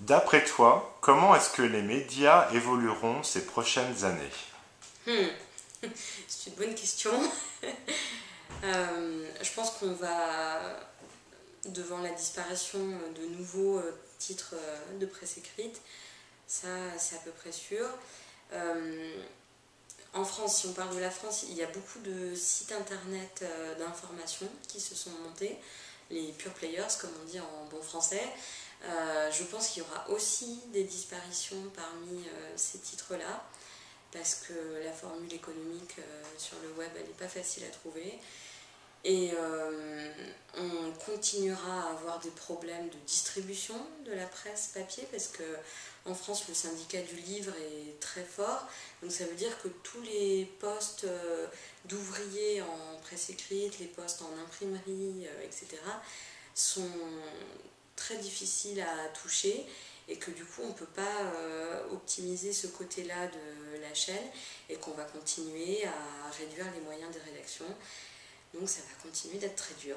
D'après toi, comment est-ce que les médias évolueront ces prochaines années? Hmm. C'est une bonne question. Euh, je pense qu'on va, devant la disparition de nouveaux euh, titres euh, de presse écrite, ça c'est à peu près sûr. En France, si on parle de la France, il y a beaucoup de sites internet d'information qui se sont montés, les pure players comme on dit en bon français. je pense qu'il y aura aussi des disparitions parmi ces titres-là parce que la formule économique euh, sur le web, elle n'est pas facile à trouver. Et euh, continuera à avoir des problèmes de distribution de la presse papier parce que en France le syndicat du livre est très fort. Donc ça veut dire que tous les postes euh, d'ouvriers en presse écrite, les postes en imprimerie, etc. sont très difficiles à toucher et que du coup on ne peut pas euh, optimiser ce côté-là de la chaîne et qu'on va continuer à réduire les moyens des rédactions. Donc ça va continuer d'être très dur.